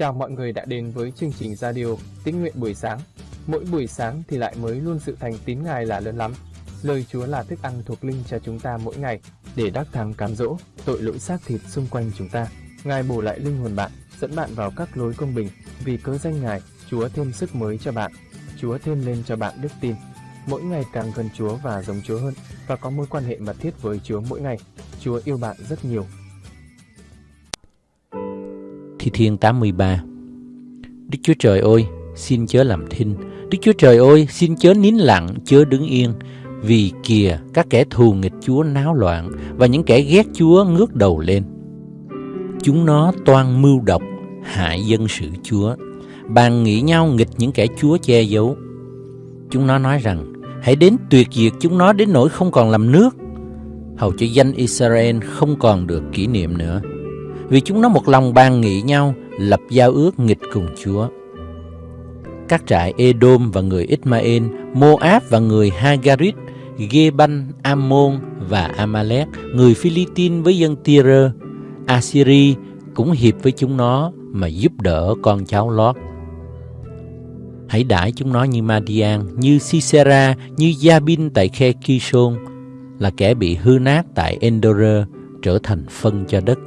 Chào mọi người đã đến với chương trình radio Tín nguyện buổi sáng. Mỗi buổi sáng thì lại mới luôn sự thành tín Ngài là lớn lắm. Lời Chúa là thức ăn thuộc linh cho chúng ta mỗi ngày để đắc thắng cám dỗ tội lỗi xác thịt xung quanh chúng ta. Ngài bổ lại linh hồn bạn, dẫn bạn vào các lối công bình. Vì cớ danh Ngài, Chúa thêm sức mới cho bạn. Chúa thêm lên cho bạn đức tin. Mỗi ngày càng gần Chúa và giống Chúa hơn và có mối quan hệ mật thiết với Chúa mỗi ngày. Chúa yêu bạn rất nhiều Thi Thiên 83 Đức Chúa Trời ơi, xin chớ làm thinh. Đức Chúa Trời ơi, xin chớ nín lặng, chớ đứng yên. Vì kìa, các kẻ thù nghịch Chúa náo loạn và những kẻ ghét Chúa ngước đầu lên. Chúng nó toan mưu độc, hại dân sự Chúa. Bàn nghĩ nhau nghịch những kẻ Chúa che giấu. Chúng nó nói rằng, hãy đến tuyệt diệt chúng nó đến nỗi không còn làm nước. Hầu cho danh Israel không còn được kỷ niệm nữa vì chúng nó một lòng bàn nghị nhau lập giao ước nghịch cùng Chúa. Các trại Edom và người Ismael, Moab và người Hagarit, Geban, Ammon và Amalek, người Philippines với dân Tyre, Assyri cũng hiệp với chúng nó mà giúp đỡ con cháu Lót. Hãy đãi chúng nó như Madian, như Sisera, như Jabin tại khe Kishon, là kẻ bị hư nát tại Endor trở thành phân cho đất.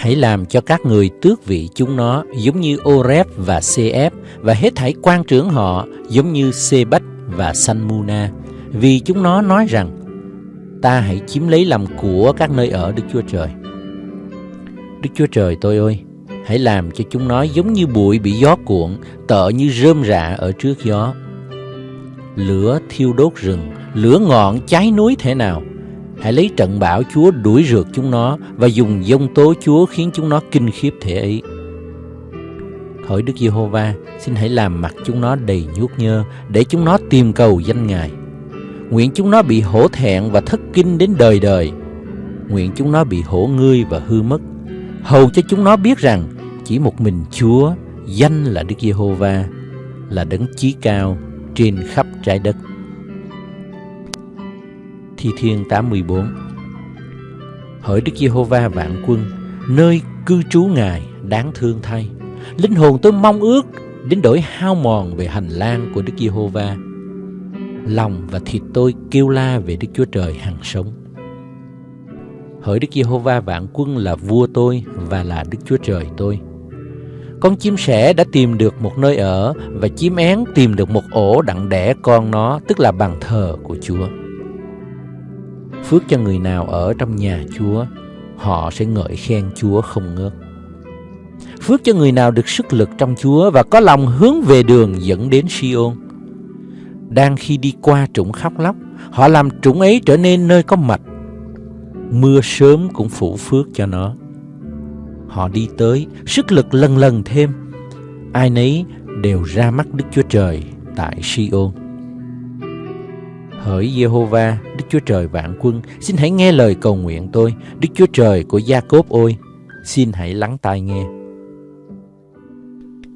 Hãy làm cho các người tước vị chúng nó giống như Oreb và Cf và hết thảy quan trưởng họ giống như Sebach và Sanmuna vì chúng nó nói rằng ta hãy chiếm lấy làm của các nơi ở Đức Chúa Trời. Đức Chúa Trời tôi ơi, hãy làm cho chúng nó giống như bụi bị gió cuộn, tợ như rơm rạ ở trước gió. Lửa thiêu đốt rừng, lửa ngọn cháy núi thế nào, Hãy lấy trận bão Chúa đuổi rượt chúng nó và dùng dông tố Chúa khiến chúng nó kinh khiếp thể ấy. Hỡi Đức Giê-hô-va, xin hãy làm mặt chúng nó đầy nhuốc nhơ để chúng nó tìm cầu danh Ngài. Nguyện chúng nó bị hổ thẹn và thất kinh đến đời đời. Nguyện chúng nó bị hổ ngươi và hư mất. Hầu cho chúng nó biết rằng chỉ một mình Chúa, danh là Đức Giê-hô-va, là đấng chí cao trên khắp trái đất. Thi Thiên 84 Hỡi Đức Giê-hô-va vạn quân, nơi cư trú Ngài đáng thương thay. Linh hồn tôi mong ước đến đổi hao mòn về hành lang của Đức Giê-hô-va. Lòng và thịt tôi kêu la về Đức Chúa Trời hằng sống. Hỡi Đức Giê-hô-va vạn quân là vua tôi và là Đức Chúa Trời tôi. Con chim sẻ đã tìm được một nơi ở và chim én tìm được một ổ đặng đẻ con nó, tức là bàn thờ của Chúa. Phước cho người nào ở trong nhà Chúa, họ sẽ ngợi khen Chúa không ngớt. Phước cho người nào được sức lực trong Chúa và có lòng hướng về đường dẫn đến Siôn. Đang khi đi qua trũng khóc lóc, họ làm trũng ấy trở nên nơi có mạch. Mưa sớm cũng phủ phước cho nó. Họ đi tới, sức lực lần lần thêm. Ai nấy đều ra mắt Đức Chúa Trời tại Siôn. Hỡi Giê-hô-va, Đức Chúa Trời vạn quân, xin hãy nghe lời cầu nguyện tôi, Đức Chúa Trời của Gia-cốp ôi, xin hãy lắng tai nghe.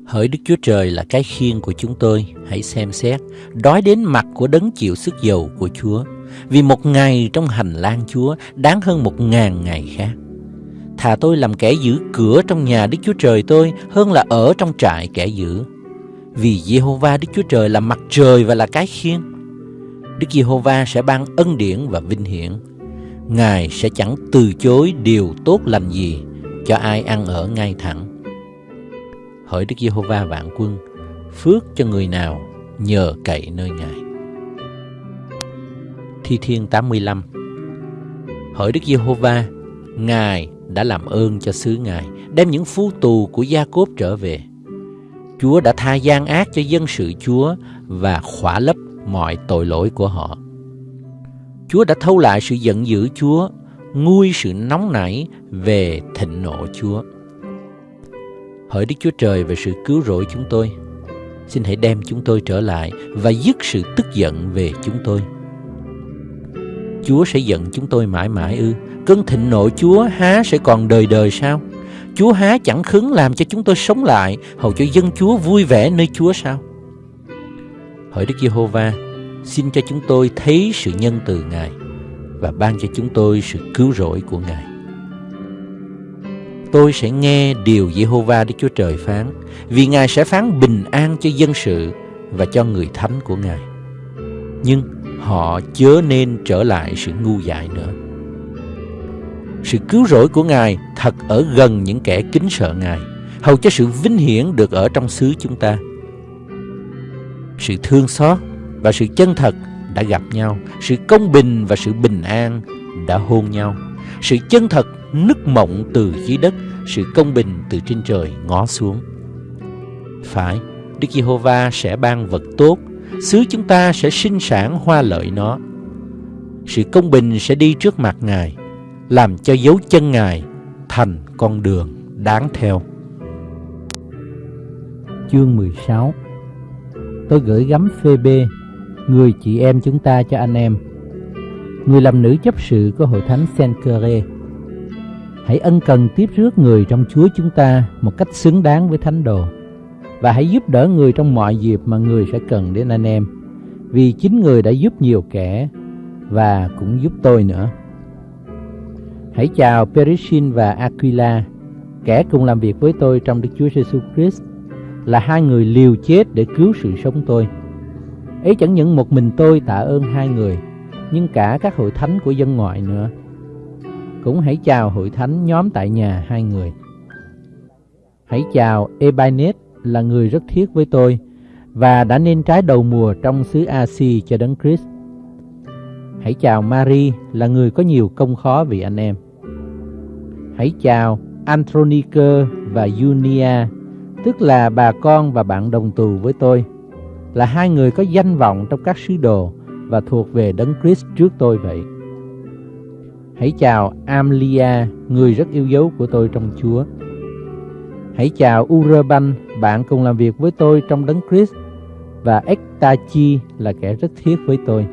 Hỡi Đức Chúa Trời là cái khiên của chúng tôi, hãy xem xét, đói đến mặt của đấng chịu sức dầu của Chúa, vì một ngày trong hành lang Chúa đáng hơn một ngàn ngày khác. Thà tôi làm kẻ giữ cửa trong nhà Đức Chúa Trời tôi hơn là ở trong trại kẻ giữ. Vì Giê-hô-va Đức Chúa Trời là mặt trời và là cái khiên, Đức Giê-hô-va sẽ ban ân điển và vinh hiển. Ngài sẽ chẳng từ chối điều tốt lành gì cho ai ăn ở ngay thẳng. Hỡi Đức Giê-hô-va vạn quân, phước cho người nào nhờ cậy nơi Ngài. Thi Thiên 85 Hỡi Đức Giê-hô-va, Ngài đã làm ơn cho xứ Ngài, đem những phu tù của Gia-cốp trở về. Chúa đã tha gian ác cho dân sự Chúa và khỏa lấp mọi tội lỗi của họ. Chúa đã thâu lại sự giận dữ Chúa, nguôi sự nóng nảy về thịnh nộ Chúa. Hỡi Đức Chúa Trời về sự cứu rỗi chúng tôi, xin hãy đem chúng tôi trở lại và dứt sự tức giận về chúng tôi. Chúa sẽ giận chúng tôi mãi mãi ư? Cơn thịnh nộ Chúa há sẽ còn đời đời sao? Chúa há chẳng khứng làm cho chúng tôi sống lại, hầu cho dân Chúa vui vẻ nơi Chúa sao? Hỡi Đức Giê-hô-va, xin cho chúng tôi thấy sự nhân từ Ngài và ban cho chúng tôi sự cứu rỗi của Ngài. tôi sẽ nghe điều Giê-hô-va Đức Chúa Trời phán, vì Ngài sẽ phán bình an cho dân sự và cho người thánh của Ngài. Nhưng họ chớ nên trở lại sự ngu dại nữa. Sự cứu rỗi của Ngài thật ở gần những kẻ kính sợ Ngài, hầu cho sự vinh hiển được ở trong xứ chúng ta. Sự thương xót và sự chân thật đã gặp nhau, sự công bình và sự bình an đã hôn nhau. Sự chân thật nức mộng từ dưới đất, sự công bình từ trên trời ngó xuống. Phải, Đức Giê-hô-va sẽ ban vật tốt, xứ chúng ta sẽ sinh sản hoa lợi nó. Sự công bình sẽ đi trước mặt Ngài, làm cho dấu chân Ngài thành con đường đáng theo. Chương 16 Tôi gửi gắm phê bê, người chị em chúng ta cho anh em. Người làm nữ chấp sự của hội thánh Saint-Cœur Hãy ân cần tiếp rước người trong Chúa chúng ta một cách xứng đáng với thánh đồ và hãy giúp đỡ người trong mọi dịp mà người sẽ cần đến anh em vì chính người đã giúp nhiều kẻ và cũng giúp tôi nữa. Hãy chào Perishin và Aquila, kẻ cùng làm việc với tôi trong Đức Chúa Giêsu Christ, là hai người liều chết để cứu sự sống tôi. Ấy chẳng những một mình tôi tạ ơn hai người, nhưng cả các hội thánh của dân ngoại nữa. Cũng hãy chào hội thánh nhóm tại nhà hai người. Hãy chào Ebanet là người rất thiết với tôi và đã nên trái đầu mùa trong xứ Asi cho đấng Christ. Hãy chào Mary là người có nhiều công khó vì anh em. Hãy chào Andronicơ và Junia, tức là bà con và bạn đồng tù với tôi, là hai người có danh vọng trong các sứ đồ và thuộc về đấng Christ trước tôi vậy. Hãy chào Amlia, người rất yêu dấu của tôi trong Chúa. Hãy chào Urban, bạn cùng làm việc với tôi trong đấng Christ và Ektachi là kẻ rất thiết với tôi.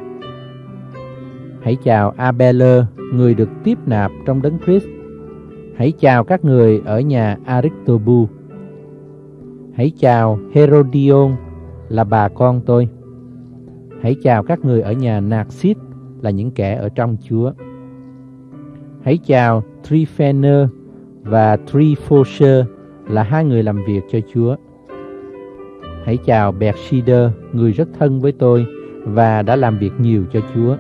Hãy chào Abeler, người được tiếp nạp trong đấng Christ. Hãy chào các người ở nhà Aristobu. Hãy chào Herodion là bà con tôi. Hãy chào các người ở nhà Narcis là những kẻ ở trong Chúa. Hãy chào Trifener và Trifosher là hai người làm việc cho Chúa. Hãy chào Bersider, người rất thân với tôi và đã làm việc nhiều cho Chúa.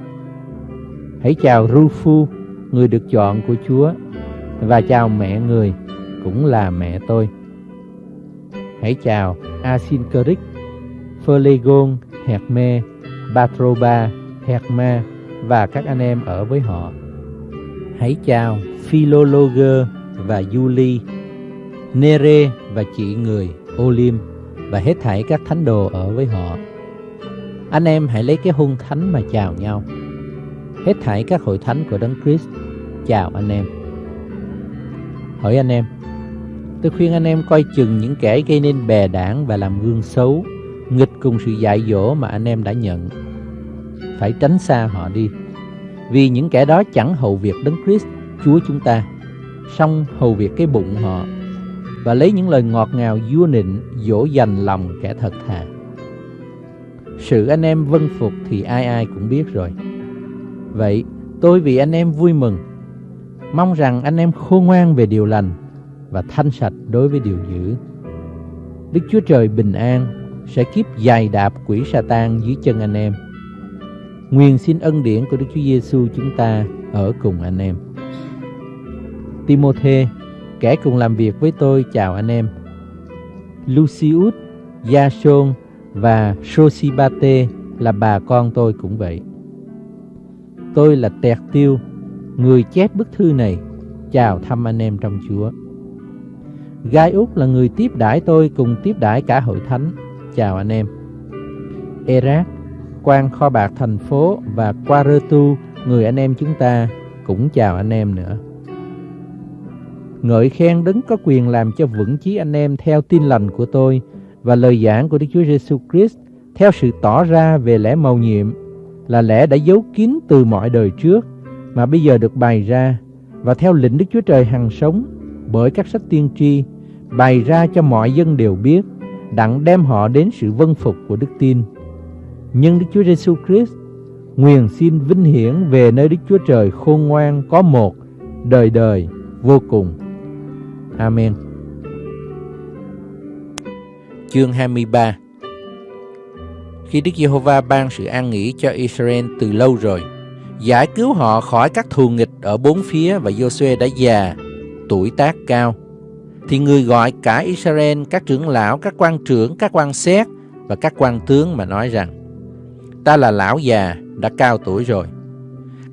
Hãy chào Rufu, người được chọn của Chúa, và chào mẹ người, cũng là mẹ tôi. Hãy chào Asincoric, Phlegon, Herme, Batroba, Herma và các anh em ở với họ. Hãy chào Philologer và Julie, Nere và chị người Olim và hết thảy các thánh đồ ở với họ. Anh em hãy lấy cái hôn thánh mà chào nhau. Hết thảy các hội thánh của Đấng Christ chào anh em. Hỏi anh em, tôi khuyên anh em coi chừng những kẻ gây nên bè đảng và làm gương xấu, nghịch cùng sự dạy dỗ mà anh em đã nhận. Phải tránh xa họ đi, vì những kẻ đó chẳng hầu việc Đấng Christ, Chúa chúng ta, song hầu việc cái bụng họ và lấy những lời ngọt ngào vua nịnh dỗ dành lòng kẻ thật thà. Sự anh em vân phục thì ai ai cũng biết rồi. Vậy tôi vì anh em vui mừng, mong rằng anh em khôn ngoan về điều lành và thanh sạch đối với điều dữ. Đức Chúa Trời bình an sẽ kiếp dài đạp quỷ sa tan dưới chân anh em. Nguyện xin ân điển của Đức Chúa Giêsu chúng ta ở cùng anh em. Timôthê Kẻ cùng làm việc với tôi chào anh em. Lucius, Jason và Sosibate là bà con tôi cũng vậy. Tôi là Tẹt Tiêu, người chép bức thư này, chào thăm anh em trong Chúa. Gai Úc là người tiếp đãi tôi cùng tiếp đãi cả hội thánh, chào anh em. Erat, quan kho bạc thành phố và Quaretu, người anh em chúng ta, cũng chào anh em nữa. Ngợi khen đấng có quyền làm cho vững chí anh em theo tin lành của tôi và lời giảng của Đức Chúa Giêsu Christ theo sự tỏ ra về lẽ mầu nhiệm là lẽ đã giấu kín từ mọi đời trước mà bây giờ được bày ra và theo lệnh Đức Chúa Trời hằng sống bởi các sách tiên tri bày ra cho mọi dân đều biết đặng đem họ đến sự vân phục của đức tin. Nhưng Đức Chúa Giêsu Christ nguyền xin vinh hiển về nơi Đức Chúa Trời khôn ngoan có một đời đời vô cùng. Amen. Chương 23 Khi Đức Giê-hô-va ban sự an nghỉ cho Israel từ lâu rồi, giải cứu họ khỏi các thù nghịch ở bốn phía và Giô-suê đã già, tuổi tác cao, thì người gọi cả Israel, các trưởng lão, các quan trưởng, các quan xét và các quan tướng mà nói rằng Ta là lão già, đã cao tuổi rồi.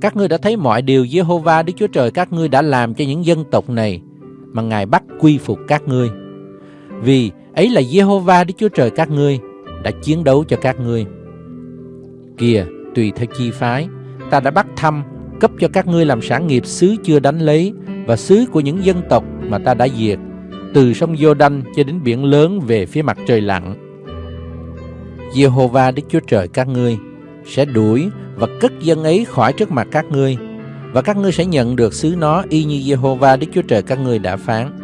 Các ngươi đã thấy mọi điều Giê-hô-va Đức Chúa Trời các ngươi đã làm cho những dân tộc này mà Ngài bắt quy phục các ngươi. Vì ấy là Giê-hô-va Đức Chúa Trời các ngươi đã chiến đấu cho các ngươi. Kìa, tùy theo chi phái, ta đã bắt thăm, cấp cho các ngươi làm sản nghiệp xứ chưa đánh lấy và xứ của những dân tộc mà ta đã diệt, từ sông Giô-đanh cho đến biển lớn về phía mặt trời lặn. Giê-hô-va Đức Chúa Trời các ngươi sẽ đuổi và cất dân ấy khỏi trước mặt các ngươi và các ngươi sẽ nhận được xứ nó y như Giê-hô-va Đức Chúa Trời các ngươi đã phán.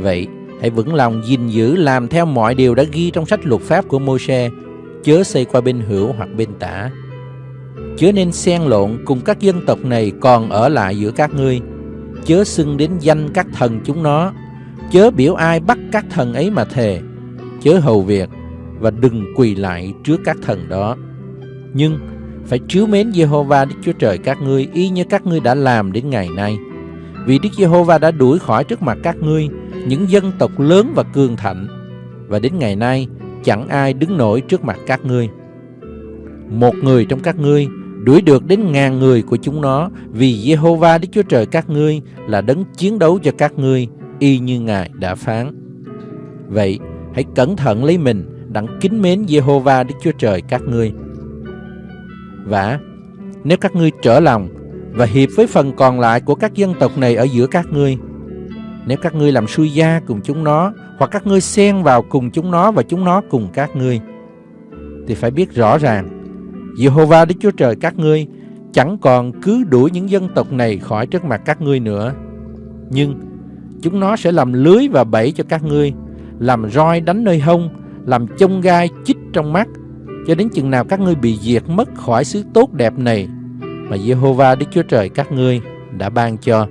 Vậy, hãy vững lòng gìn giữ làm theo mọi điều đã ghi trong sách luật pháp của Môi-se, chớ xây qua bên hữu hoặc bên tả. Chớ nên xen lộn cùng các dân tộc này còn ở lại giữa các ngươi, chớ xưng đến danh các thần chúng nó, chớ biểu ai bắt các thần ấy mà thề, chớ hầu việc và đừng quỳ lại trước các thần đó. Nhưng phải chiếu mến Jehovah Đức Chúa Trời các ngươi y như các ngươi đã làm đến ngày nay. Vì Đức Giê-hô-va đã đuổi khỏi trước mặt các ngươi những dân tộc lớn và cường thạnh, và đến ngày nay chẳng ai đứng nổi trước mặt các ngươi. Một người trong các ngươi đuổi được đến ngàn người của chúng nó, vì Giê-hô-va Đức Chúa Trời các ngươi là đấng chiến đấu cho các ngươi, y như Ngài đã phán. Vậy, hãy cẩn thận lấy mình, đặng kính mến Giê-hô-va Đức Chúa Trời các ngươi. Và nếu các ngươi trở lòng và hiệp với phần còn lại của các dân tộc này ở giữa các ngươi, nếu các ngươi làm suy gia cùng chúng nó, hoặc các ngươi xen vào cùng chúng nó và chúng nó cùng các ngươi, thì phải biết rõ ràng, Jehovah Đức Chúa Trời các ngươi chẳng còn cứ đuổi những dân tộc này khỏi trước mặt các ngươi nữa. Nhưng chúng nó sẽ làm lưới và bẫy cho các ngươi, làm roi đánh nơi hông, làm chông gai chích trong mắt, cho đến chừng nào các ngươi bị diệt mất khỏi xứ tốt đẹp này mà Jehovah Đức Chúa Trời các ngươi đã ban cho.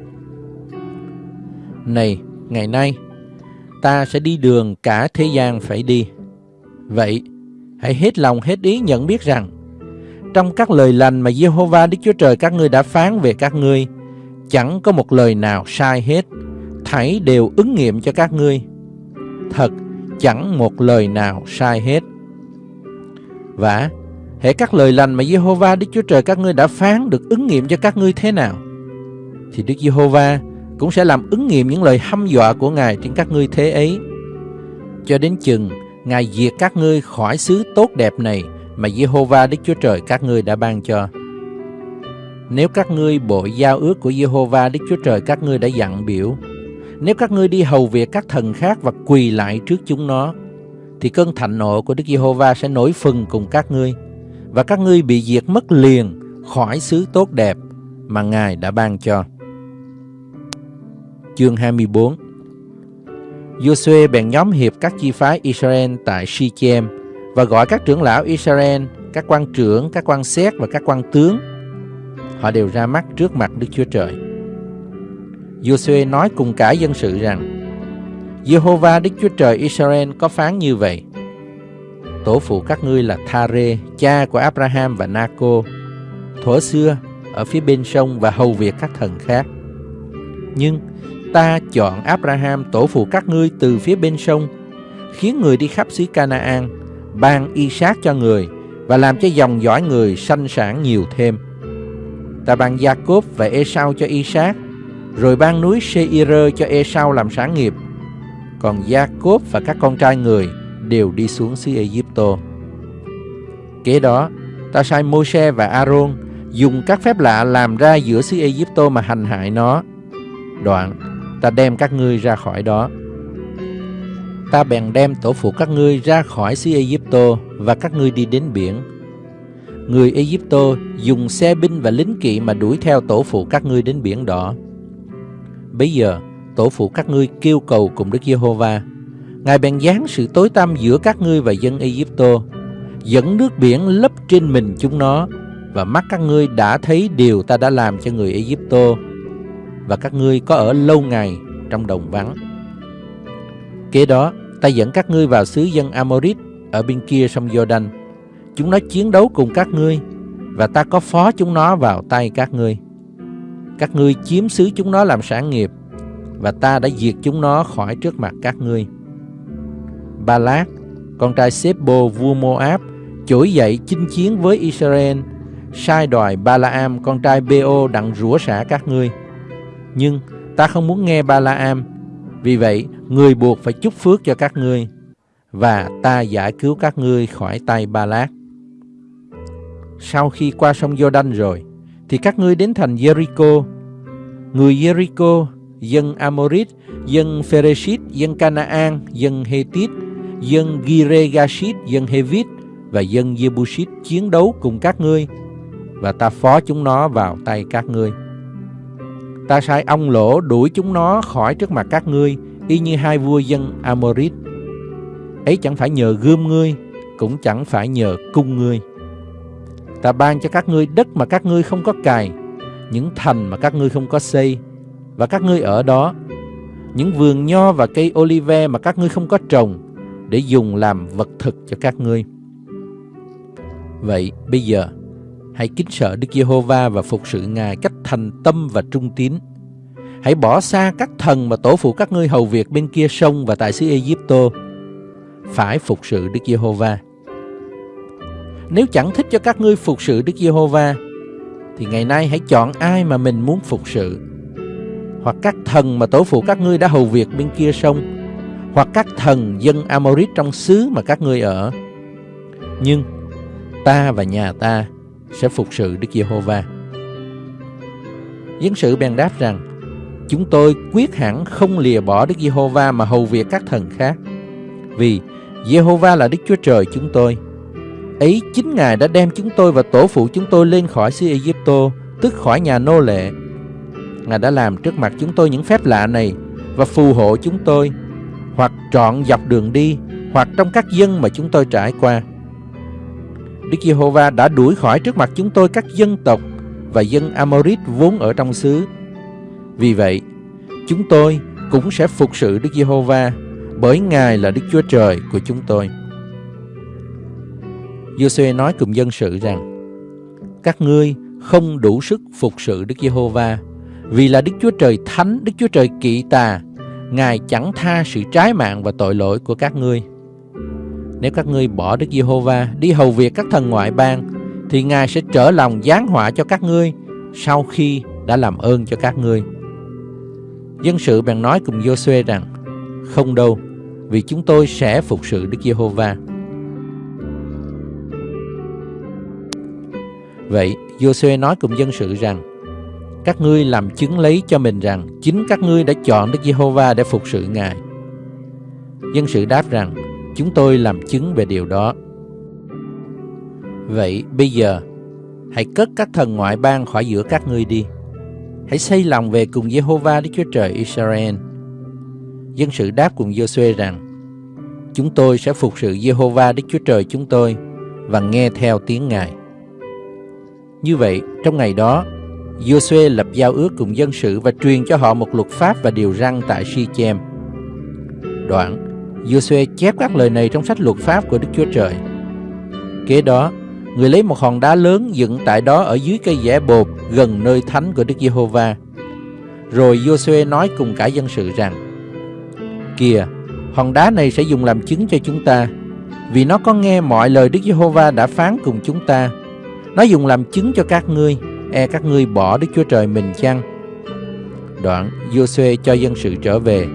Này, ngày nay, ta sẽ đi đường cả thế gian phải đi. Vậy, hãy hết lòng hết ý nhận biết rằng, trong các lời lành mà Jehovah Đức Chúa Trời các ngươi đã phán về các ngươi, chẳng có một lời nào sai hết, thảy đều ứng nghiệm cho các ngươi. Thật, chẳng một lời nào sai hết. Và hệ các lời lành mà Jehovah Đức Chúa Trời các ngươi đã phán được ứng nghiệm cho các ngươi thế nào, thì Đức Giê-hô-va cũng sẽ làm ứng nghiệm những lời hăm dọa của Ngài trên các ngươi thế ấy. Cho đến chừng Ngài diệt các ngươi khỏi xứ tốt đẹp này mà Giê-hô-va Đức Chúa Trời các ngươi đã ban cho. Nếu các ngươi bội giao ước của Giê-hô-va Đức Chúa Trời các ngươi đã dặn biểu, nếu các ngươi đi hầu việc các thần khác và quỳ lại trước chúng nó, thì cơn thạnh nộ của Đức Giê-hô-va sẽ nổi phừng cùng các ngươi, và các ngươi bị diệt mất liền khỏi xứ tốt đẹp mà Ngài đã ban cho. Chương 24 Joshua bèn nhóm hiệp các chi phái Israel tại Shechem và gọi các trưởng lão Israel, các quan trưởng, các quan xét và các quan tướng. Họ đều ra mắt trước mặt Đức Chúa Trời. Joshua nói cùng cả dân sự rằng Jehovah Đức Chúa Trời Israel có phán như vậy. Tổ phụ các ngươi là Thare, cha của Abraham và Naco Thuở xưa ở phía bên sông và hầu việc các thần khác. Nhưng ta chọn Abraham tổ phụ các ngươi từ phía bên sông Khiến người đi khắp xứ Canaan Ban Isaac cho người Và làm cho dòng dõi người sanh sản nhiều thêm. Ta ban Jacob và Esau cho Isaac rồi ban núi Seir cho Esau làm sáng nghiệp còn Jacob và các con trai người đều đi xuống xứ Egypto. Kế đó, ta sai Môi-se và Aaron dùng các phép lạ làm ra giữa xứ Egypto mà hành hại nó. Đoạn, ta đem các ngươi ra khỏi đó. Ta bèn đem tổ phụ các ngươi ra khỏi xứ Egypto và các ngươi đi đến biển. Người Egypto dùng xe binh và lính kỵ mà đuổi theo tổ phụ các ngươi đến biển đỏ. Bây giờ, tổ phụ các ngươi kêu cầu cùng Đức Giê-hô-va. Ngài bèn giáng sự tối tăm giữa các ngươi và dân Ai-cập, dẫn nước biển lấp trên mình chúng nó, và mắt các ngươi đã thấy điều ta đã làm cho người Ai-cập. Và các ngươi có ở lâu ngày trong đồng vắng. Kế đó, ta dẫn các ngươi vào xứ dân Amorit ở bên kia sông Jordan. Chúng nó chiến đấu cùng các ngươi và ta có phó chúng nó vào tay các ngươi. Các ngươi chiếm xứ chúng nó làm sản nghiệp và ta đã diệt chúng nó khỏi trước mặt các ngươi. Ba Lát, con trai Sebo vua Moab, trỗi dậy chinh chiến với Israel, sai đòi Balaam con trai Beo đặng rủa xả các ngươi. Nhưng ta không muốn nghe Balaam, vì vậy người buộc phải chúc phước cho các ngươi, và ta giải cứu các ngươi khỏi tay Ba Lát. Sau khi qua sông Jordan rồi, thì các ngươi đến thành Jericho. Người Jericho, dân Amorit, dân Phereshit, dân Canaan, dân Hethit, dân Giregashit, dân Hevit và dân Jebusit chiến đấu cùng các ngươi và ta phó chúng nó vào tay các ngươi. Ta sai ông lỗ đuổi chúng nó khỏi trước mặt các ngươi y như hai vua dân Amorit. Ấy chẳng phải nhờ gươm ngươi, cũng chẳng phải nhờ cung ngươi. Ta ban cho các ngươi đất mà các ngươi không có cài, những thành mà các ngươi không có xây, và các ngươi ở đó. Những vườn nho và cây olive mà các ngươi không có trồng, để dùng làm vật thực cho các ngươi. Vậy bây giờ, hãy kính sợ Đức Giê-hô-va và phục sự Ngài cách thành tâm và trung tín. Hãy bỏ xa các thần mà tổ phụ các ngươi hầu việc bên kia sông và tại xứ Ai-cập. Phải phục sự Đức Giê-hô-va. Nếu chẳng thích cho các ngươi phục sự Đức Giê-hô-va, thì ngày nay hãy chọn ai mà mình muốn phục sự. Hoặc các thần mà tổ phụ các ngươi đã hầu việc bên kia sông, hoặc các thần dân Amorit trong xứ mà các ngươi ở. Nhưng ta và nhà ta sẽ phục sự Đức Giê-hô-va. Dân sự bèn đáp rằng, chúng tôi quyết hẳn không lìa bỏ Đức Giê-hô-va mà hầu việc các thần khác, vì Giê-hô-va là Đức Chúa Trời chúng tôi. Ấy chính Ngài đã đem chúng tôi và tổ phụ chúng tôi lên khỏi xứ Ai tức khỏi nhà nô lệ. Ngài đã làm trước mặt chúng tôi những phép lạ này và phù hộ chúng tôi, hoặc trọn dọc đường đi, hoặc trong các dân mà chúng tôi trải qua. Đức Giê-hô-va đã đuổi khỏi trước mặt chúng tôi các dân tộc và dân Amorit vốn ở trong xứ. Vì vậy, chúng tôi cũng sẽ phục sự Đức Giê-hô-va bởi Ngài là Đức Chúa Trời của chúng tôi. Giô-suê nói cùng dân sự rằng, các ngươi không đủ sức phục sự Đức Giê-hô-va vì là Đức Chúa Trời thánh, Đức Chúa Trời kỵ tà, Ngài chẳng tha sự trái mạng và tội lỗi của các ngươi. Nếu các ngươi bỏ Đức Giê-hô-va đi hầu việc các thần ngoại bang, thì Ngài sẽ trở lòng giáng họa cho các ngươi sau khi đã làm ơn cho các ngươi. Dân sự bèn nói cùng Giô-suê rằng, không đâu, vì chúng tôi sẽ phục sự Đức Giê-hô-va. Vậy, Giô-suê nói cùng dân sự rằng, các ngươi làm chứng lấy cho mình rằng chính các ngươi đã chọn Đức Giê-hô-va để phục sự Ngài. Dân sự đáp rằng, chúng tôi làm chứng về điều đó. Vậy bây giờ, hãy cất các thần ngoại bang khỏi giữa các ngươi đi. Hãy xây lòng về cùng Giê-hô-va Đức Chúa Trời Israel. Dân sự đáp cùng Giô-suê rằng, chúng tôi sẽ phục sự Giê-hô-va Đức Chúa Trời chúng tôi và nghe theo tiếng Ngài. Như vậy, trong ngày đó, Giô-suê lập giao ước cùng dân sự và truyền cho họ một luật pháp và điều răn tại Si-chem. Đoạn, Giô-suê chép các lời này trong sách luật pháp của Đức Chúa Trời. Kế đó, người lấy một hòn đá lớn dựng tại đó ở dưới cây dẻ bột gần nơi thánh của Đức Giê-hô-va. Rồi Giô-suê nói cùng cả dân sự rằng: Kìa, hòn đá này sẽ dùng làm chứng cho chúng ta, vì nó có nghe mọi lời Đức Giê-hô-va đã phán cùng chúng ta. Nó dùng làm chứng cho các ngươi e các ngươi bỏ Đức Chúa Trời mình chăng? Đoạn, Giô-suê cho dân sự trở về.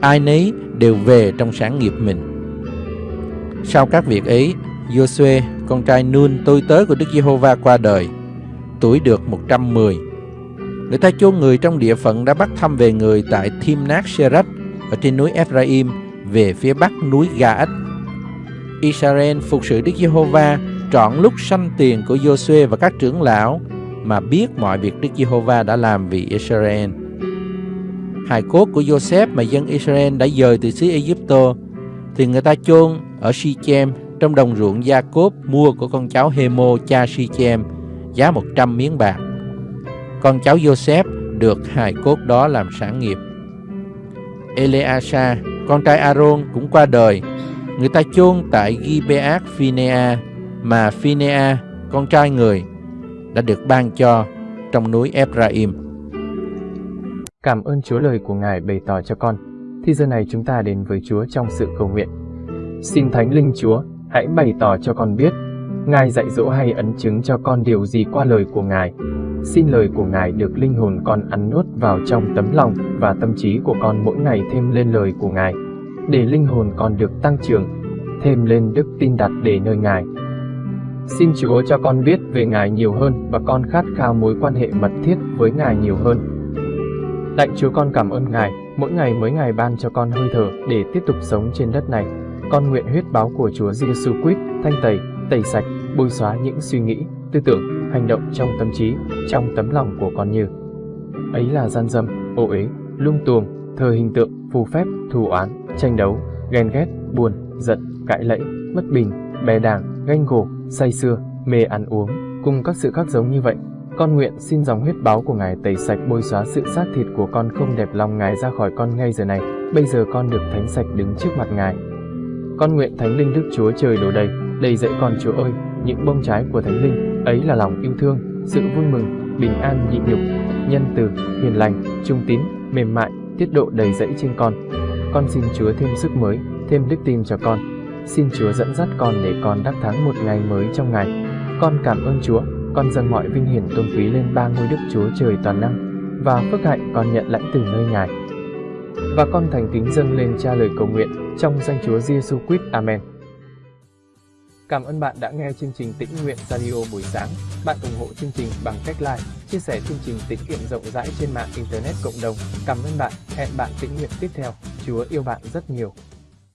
Ai nấy đều về trong sáng nghiệp mình. Sau các việc ấy, Giô-suê, con trai Nun, tôi tớ của Đức Giê-hô-va qua đời, tuổi được 110. Người ta chôn người trong địa phận đã bắt thăm về người tại Thimnát Serach ở trên núi Ephraim về phía bắc núi Ga-ách. Israel phục sự Đức Giê-hô-va trọn lúc sanh tiền của Giô-suê và các trưởng lão mà biết mọi việc Đức Giê-hô-va đã làm vì Israel. Hài cốt của Joseph mà dân Israel đã dời từ xứ Egypto thì người ta chôn ở Sichem trong đồng ruộng Gia Cốp mua của con cháu Hemo cha Sichem giá 100 miếng bạc. Con cháu Joseph được hài cốt đó làm sản nghiệp. Eleasa, con trai Aaron cũng qua đời. Người ta chôn tại Gibeat Phinea mà Phinea, con trai người, đã được ban cho trong núi Ephraim. Cảm ơn Chúa lời của Ngài bày tỏ cho con. Thì giờ này chúng ta đến với Chúa trong sự cầu nguyện. Xin Thánh Linh Chúa, hãy bày tỏ cho con biết, Ngài dạy dỗ hay ấn chứng cho con điều gì qua lời của Ngài. Xin lời của Ngài được linh hồn con ăn nuốt vào trong tấm lòng và tâm trí của con mỗi ngày thêm lên lời của Ngài, để linh hồn con được tăng trưởng, thêm lên đức tin đặt để nơi Ngài. Xin Chúa cho con biết về Ngài nhiều hơn và con khát khao mối quan hệ mật thiết với Ngài nhiều hơn. Lạy Chúa con cảm ơn Ngài, mỗi ngày mới Ngài ban cho con hơi thở để tiếp tục sống trên đất này. Con nguyện huyết báo của Chúa Giêsu Christ thanh tẩy, tẩy sạch, bôi xóa những suy nghĩ, tư tưởng, hành động trong tâm trí, trong tấm lòng của con như ấy là gian dâm, ô uế, lung tuồng, thờ hình tượng, phù phép, thù oán, tranh đấu, ghen ghét, buồn, giận, cãi lẫy, bất bình, bè đảng, ganh gổ, say sưa, mê ăn uống, cùng các sự khác giống như vậy. Con nguyện xin dòng huyết báo của Ngài tẩy sạch bôi xóa sự xác thịt của con không đẹp lòng Ngài ra khỏi con ngay giờ này. Bây giờ con được thánh sạch đứng trước mặt Ngài. Con nguyện Thánh Linh Đức Chúa trời đổ đầy, đầy dẫy con Chúa ơi, những bông trái của Thánh Linh, ấy là lòng yêu thương, sự vui mừng, bình an nhịn nhục, nhân từ, hiền lành, trung tín, mềm mại, tiết độ đầy dẫy trên con. Con xin Chúa thêm sức mới, thêm đức tin cho con. Xin Chúa dẫn dắt con để con đắc thắng một ngày mới trong ngày. Con cảm ơn Chúa, con dâng mọi vinh hiển tôn quý lên ba ngôi Đức Chúa trời toàn năng, và phước hạnh con nhận lãnh từ nơi Ngài. Và con thành kính dâng lên cha lời cầu nguyện trong danh Chúa Giêsu Christ. Amen. Cảm ơn bạn đã nghe chương trình Tĩnh Nguyện Radio buổi sáng. Bạn ủng hộ chương trình bằng cách like, chia sẻ chương trình tĩnh nguyện rộng rãi trên mạng Internet cộng đồng. Cảm ơn bạn. Hẹn bạn tĩnh nguyện tiếp theo. Chúa yêu bạn rất nhiều.